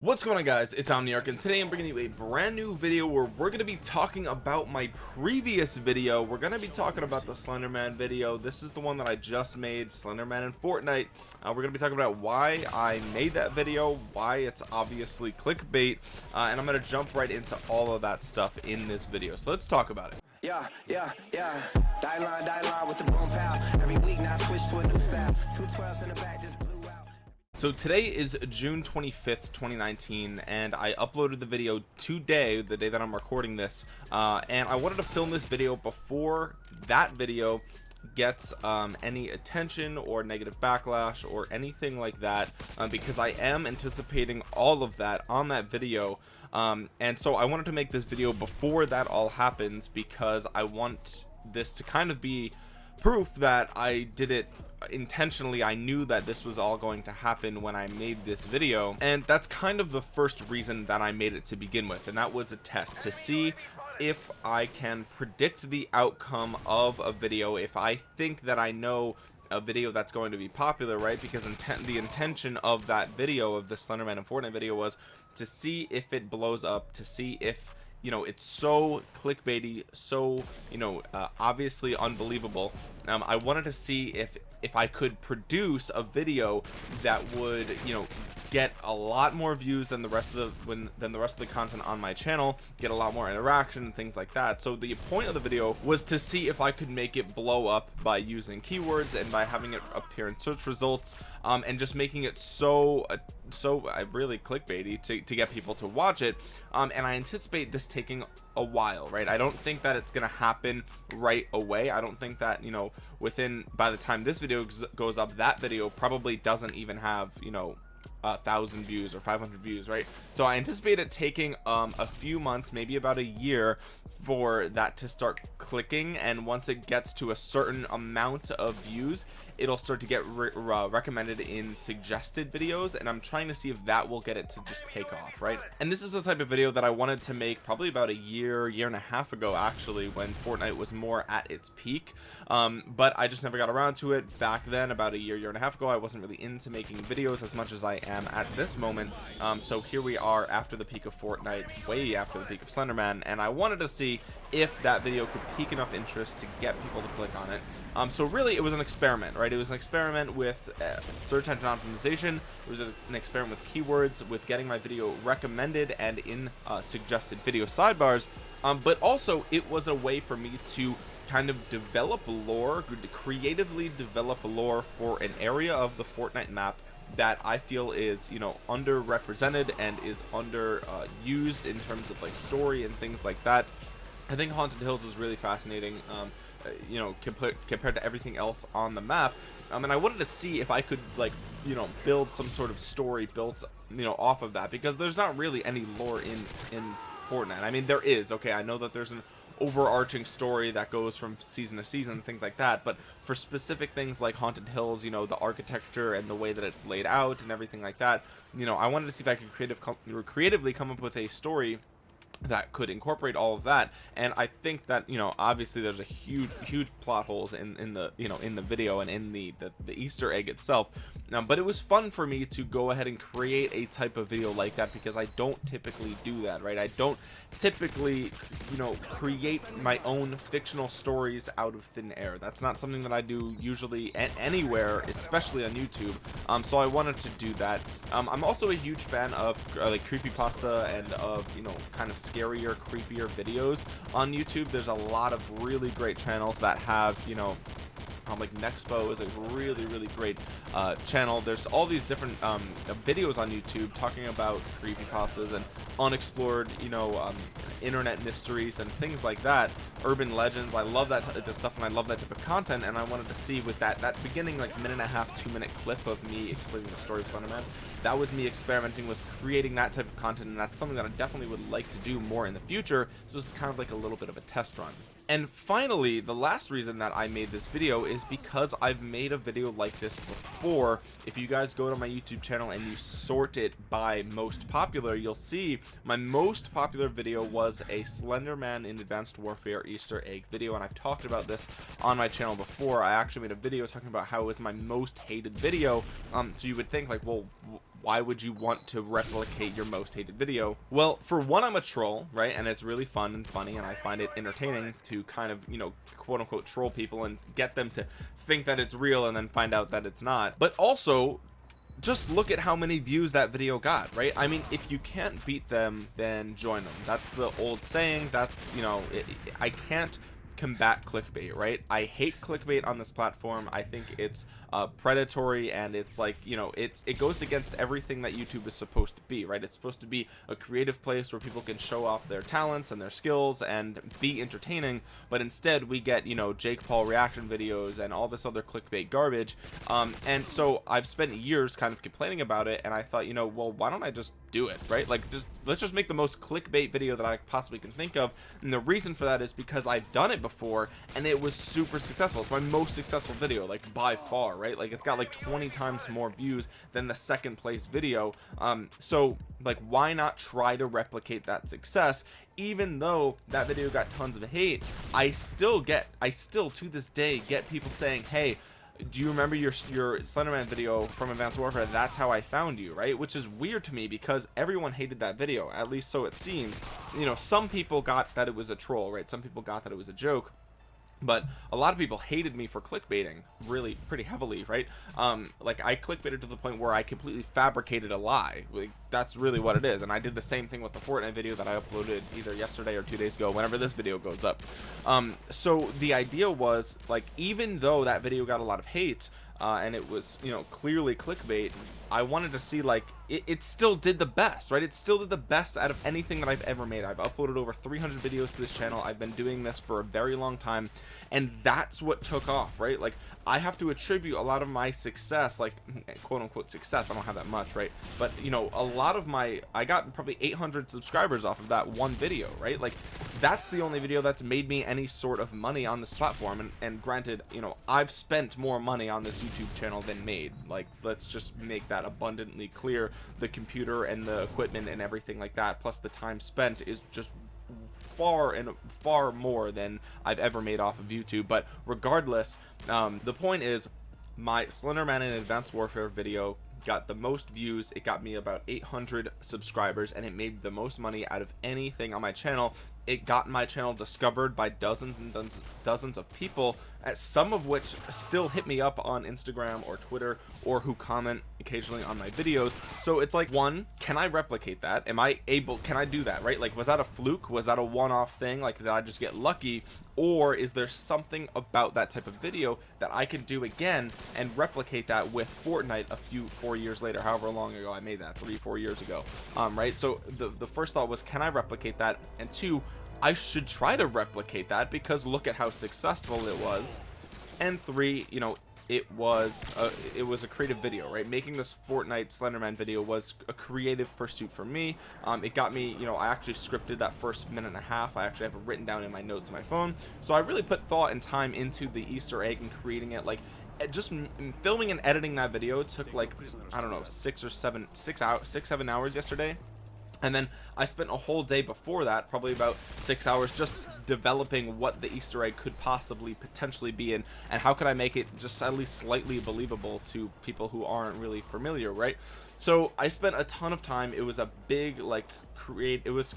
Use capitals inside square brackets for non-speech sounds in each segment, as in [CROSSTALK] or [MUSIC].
What's going on guys it's Omniarch and today I'm bringing you a brand new video where we're going to be talking about my previous video we're going to be talking about the Slenderman video this is the one that I just made Slenderman in Fortnite uh, we're going to be talking about why I made that video why it's obviously clickbait uh, and I'm going to jump right into all of that stuff in this video so let's talk about it yeah, yeah, yeah. Die line, die line with the boom pow. Every week now switch to a new style. Two twelves in the back just. So today is June 25th 2019 and I uploaded the video today the day that I'm recording this uh, and I wanted to film this video before that video gets um, any attention or negative backlash or anything like that uh, because I am anticipating all of that on that video. Um, and so I wanted to make this video before that all happens because I want this to kind of be proof that I did it intentionally I knew that this was all going to happen when I made this video and that's kind of the first reason that I made it to begin with and that was a test to see if I can predict the outcome of a video if I think that I know a video that's going to be popular right? Because intent the intention of that video of the Slenderman and Fortnite video was to see if it blows up to see if you know it's so clickbaity so you know uh, obviously unbelievable. Um, I wanted to see if if I could produce a video that would you know get a lot more views than the rest of the when than the rest of the content on my channel get a lot more interaction and things like that. So the point of the video was to see if I could make it blow up by using keywords and by having it appear in search results um, and just making it so so uh, really clickbaity to, to get people to watch it um, and I anticipate this taking a while right? I don't think that it's gonna happen right away. I don't think that you know within by the time this video goes up that video probably doesn't even have you know a thousand views or 500 views right? So I anticipate it taking um, a few months maybe about a year for that to start clicking and once it gets to a certain amount of views it'll start to get re uh, recommended in suggested videos and I'm trying to see if that will get it to just take off right? And this is the type of video that I wanted to make probably about a year year and a half ago actually when Fortnite was more at its peak. Um, but I just never got around to it back then about a year year and a half ago. I wasn't really into making videos as much as I am at this moment. Um, so here we are after the peak of Fortnite way after the peak of Slenderman and I wanted to see if that video could pique enough interest to get people to click on it. Um, so really it was an experiment right it was an experiment with uh, search engine optimization. It was a, an experiment with keywords with getting my video recommended and in uh, suggested video sidebars. Um, but also it was a way for me to kind of develop lore creatively develop lore for an area of the Fortnite map that I feel is you know underrepresented and is under uh, used in terms of like story and things like that. I think Haunted Hills is really fascinating. Um, you know compared compared to everything else on the map um, and I wanted to see if I could like you know build some sort of story built you know off of that because there's not really any lore in in Fortnite. I mean there is okay I know that there's an overarching story that goes from season to season things like that but for specific things like haunted hills you know the architecture and the way that it's laid out and everything like that you know i wanted to see if i could creative creatively come up with a story that could incorporate all of that. And i think that you know obviously there's a huge huge plot holes in in the you know in the video and in the the, the easter egg itself now but it was fun for me to go ahead and create a type of video like that because i don't typically do that right? I don't typically you know create my own fictional stories out of thin air. That's not something that i do usually anywhere especially on youtube. Um so i wanted to do that. Um i'm also a huge fan of uh, like creepy pasta and of you know kind of scarier creepier videos on youtube. There's a lot of really great channels that have you know like Nexpo is a really really great uh, channel. There's all these different um, videos on YouTube talking about creepy pastas and unexplored you know um, internet mysteries and things like that urban legends. I love that type of stuff and I love that type of content and I wanted to see with that that beginning like minute and a half two minute clip of me explaining the story of Slenderman that was me experimenting with creating that type of content and that's something that I definitely would like to do more in the future. So it's kind of like a little bit of a test run and finally the last reason that I made this video is because I've made a video like this before. If you guys go to my YouTube channel and you sort it by most popular you'll see my most popular video was a Slenderman in Advanced Warfare Easter egg video and I've talked about this on my channel before. I actually made a video talking about how it was my most hated video. Um so you would think like well why would you want to replicate your most hated video? Well for one I'm a troll right? And it's really fun and funny and I find it entertaining to kind of you know quote unquote troll people and get them to think that it's real and then find out that it's not. But also just look at how many views that video got right? I mean if you can't beat them then join them. That's the old saying. That's you know it, I can't combat clickbait right? I hate clickbait on this platform. I think it's uh, predatory and it's like you know it's it goes against everything that YouTube is supposed to be right? It's supposed to be a creative place where people can show off their talents and their skills and be entertaining but instead we get you know Jake Paul reaction videos and all this other clickbait garbage. Um, and so I've spent years kind of complaining about it and I thought you know well why don't I just do it right? Like just let's just make the most clickbait video that I possibly can think of and the reason for that is because I've done it before and it was super successful. It's my most successful video like by far right like it's got like 20 times more views than the second place video um so like why not try to replicate that success even though that video got tons of hate I still get I still to this day get people saying hey do you remember your your Slenderman video from Advanced Warfare? That's how I found you, right? Which is weird to me because everyone hated that video, at least so it seems. You know, some people got that it was a troll, right? Some people got that it was a joke but a lot of people hated me for clickbaiting really pretty heavily right? Um like i clickbaited to the point where i completely fabricated a lie. Like that's really what it is. And i did the same thing with the fortnite video that i uploaded either yesterday or two days ago whenever this video goes up. Um so the idea was like even though that video got a lot of hate uh, and it was you know clearly clickbait I wanted to see like it, it, still did the best right? It still did the best out of anything that I've ever made. I've uploaded over 300 videos to this channel. I've been doing this for a very long time and that's what took off right? Like I have to attribute a lot of my success like [LAUGHS] quote unquote success I don't have that much right? But you know a lot of my I got probably 800 subscribers off of that one video right? Like that's the only video that's made me any sort of money on this platform and, and granted you know I've spent more money on this YouTube channel than made. Like let's just make that abundantly clear the computer and the equipment and everything like that. Plus the time spent is just far and far more than I've ever made off of YouTube. But regardless um, the point is my Slenderman in Advanced Warfare video got the most views. It got me about 800 subscribers and it made the most money out of anything on my channel it got my channel discovered by dozens and dozens, of people some of which still hit me up on Instagram or Twitter or who comment occasionally on my videos. So it's like one can I replicate that? Am I able can I do that right? Like was that a fluke? Was that a one-off thing? Like did I just get lucky? Or is there something about that type of video that I can do again and replicate that with Fortnite a few four years later however long ago I made that three four years ago um right? So the the first thought was can I replicate that? And two I should try to replicate that because look at how successful it was. And three you know it was a, it was a creative video right? Making this Fortnite Slenderman video was a creative pursuit for me. Um, it got me you know I actually scripted that first minute and a half. I actually have it written down in my notes on my phone. So I really put thought and time into the Easter egg and creating it. Like just filming and editing that video took like I don't know six or seven six out six seven hours yesterday and then I spent a whole day before that probably about six hours just developing what the Easter egg could possibly potentially be and and how could I make it just at least slightly believable to people who aren't really familiar right? So I spent a ton of time. It was a big like create it was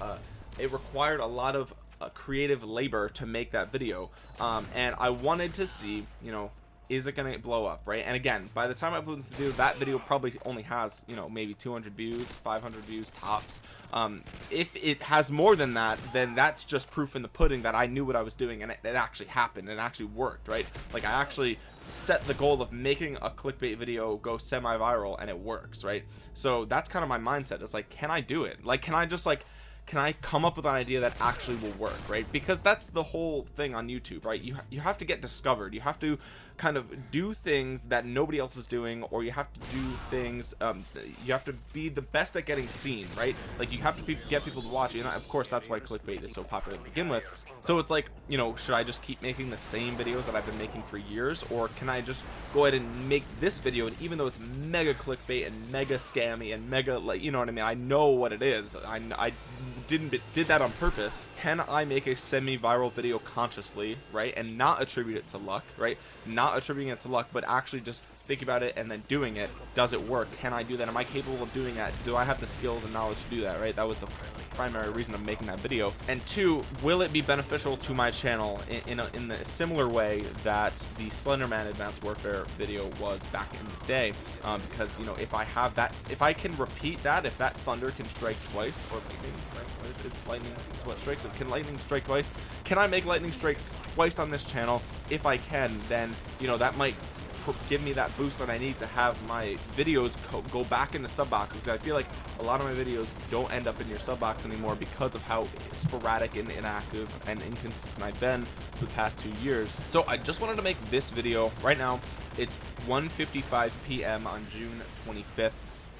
uh, it required a lot of uh, creative labor to make that video. Um, and I wanted to see you know is it gonna blow up right? And again by the time I upload this video that video probably only has you know maybe 200 views 500 views tops. Um, if it has more than that then that's just proof in the pudding that I knew what I was doing and it, it actually happened it actually worked right? Like I actually set the goal of making a clickbait video go semi-viral and it works right? So that's kind of my mindset. It's like can I do it? Like can I just like can I come up with an idea that actually will work right? Because that's the whole thing on YouTube right? You you have to get discovered. You have to kind of do things that nobody else is doing or you have to do things um, you have to be the best at getting seen right? Like you have to be, get people to watch and of course that's why clickbait is so popular to begin with. So it's like you know should I just keep making the same videos that I've been making for years? Or can I just go ahead and make this video and even though it's mega clickbait and mega scammy and mega like you know what I mean? I know what it is. I, I didn't did that on purpose can I make a semi-viral video consciously right and not attribute it to luck right? Not attributing it to luck but actually just thinking about it and then doing it does it work? Can i do that? Am i capable of doing that? Do i have the skills and knowledge to do that right? That was the primary reason of making that video. And two will it be beneficial to my channel in in a, in a similar way that the slenderman advanced warfare video was back in the day? Um, because you know if i have that if i can repeat that if that thunder can strike twice or lightning? Is lightning is what strikes it can lightning strike twice? Can i make lightning strike twice on this channel? If i can then you know that might give me that boost that I need to have my videos go back into sub boxes. I feel like a lot of my videos don't end up in your sub box anymore because of how sporadic and inactive and inconsistent I've been for the past two years. So I just wanted to make this video right now. It's 1:55 p.m. on June 25th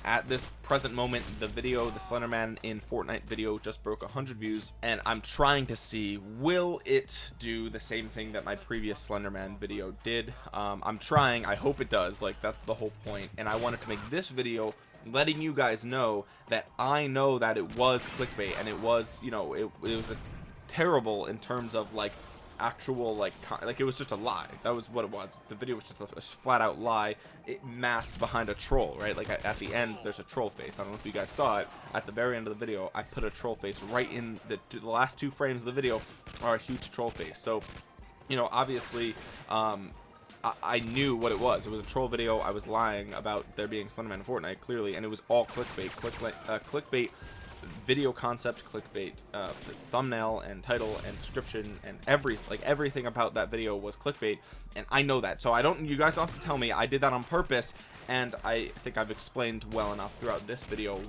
at this present moment the video the slenderman in fortnite video just broke 100 views and i'm trying to see will it do the same thing that my previous slenderman video did? Um, i'm trying i hope it does like that's the whole point and i wanted to make this video letting you guys know that i know that it was clickbait and it was you know it, it was a terrible in terms of like actual like like it was just a lie that was what it was the video was just a, a flat out lie it masked behind a troll right like at, at, the end there's a troll face i don't know if you guys saw it at the very end of the video i put a troll face right in the, the last two frames of the video are a huge troll face so you know obviously um I, I knew what it was. It was a troll video. I was lying about there being Slenderman in Fortnite, clearly, and it was all clickbait. Clickbait, uh, clickbait video concept clickbait uh, thumbnail and title and description and every like everything about that video was clickbait and I know that. So I don't you guys don't have to tell me. I did that on purpose and I think I've explained well enough throughout this video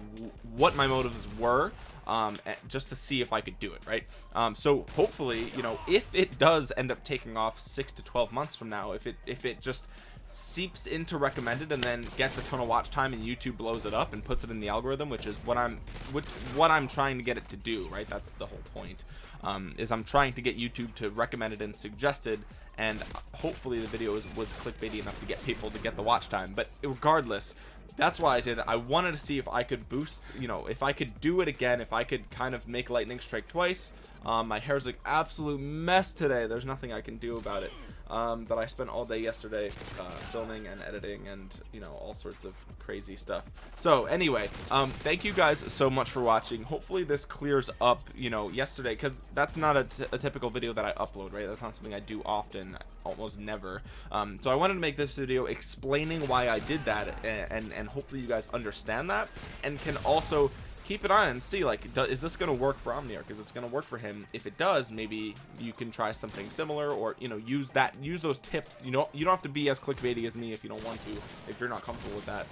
what my motives were um, just to see if I could do it right? Um, so hopefully you know if it does end up taking off six to 12 months from now if it if it just seeps into recommended and then gets a ton of watch time and YouTube blows it up and puts it in the algorithm which is what I'm which what I'm trying to get it to do right? That's the whole point um, is I'm trying to get YouTube to recommend it and suggested and hopefully the video was, was clickbaity enough to get people to get the watch time. But regardless that's why I did it. I wanted to see if I could boost you know if I could do it again if I could kind of make lightning strike twice. Um, my hair's like absolute mess today. There's nothing I can do about it um, that I spent all day yesterday uh, filming and editing and you know all sorts of crazy stuff. So anyway um, thank you guys so much for watching. Hopefully this clears up you know yesterday because that's not a, typical video that I upload right? That's not something I do often almost never. Um, so I wanted to make this video explaining why I did that and, and, and hopefully you guys understand that and can also keep an eye and see like do, is this going to work for Omniarch? Because it's going to work for him? If it does maybe you can try something similar or you know use that use those tips. You know you don't have to be as clickbaity as me if you don't want to if you're not comfortable with that.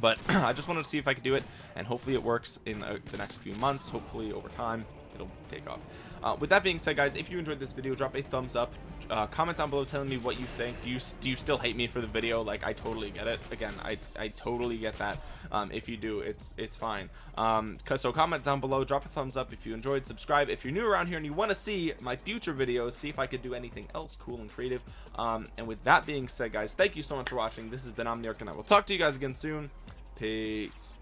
But [CLEARS THROAT] I just wanted to see if I could do it and hopefully it works in uh, the next few months. Hopefully over time it'll take off uh, with that being said guys if you enjoyed this video drop a thumbs up. Uh, comment down below telling me what you think. Do you do you still hate me for the video? Like I totally get it. Again I, I totally get that. Um, if you do it's it's fine. Um cause so comment down below drop a thumbs up if you enjoyed. Subscribe if you're new around here and you want to see my future videos see if I could do anything else cool and creative. Um, and with that being said guys thank you so much for watching. This has been Omniarch and I will talk to you guys again soon. Peace